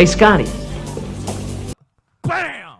Hey, Scotty. Bam!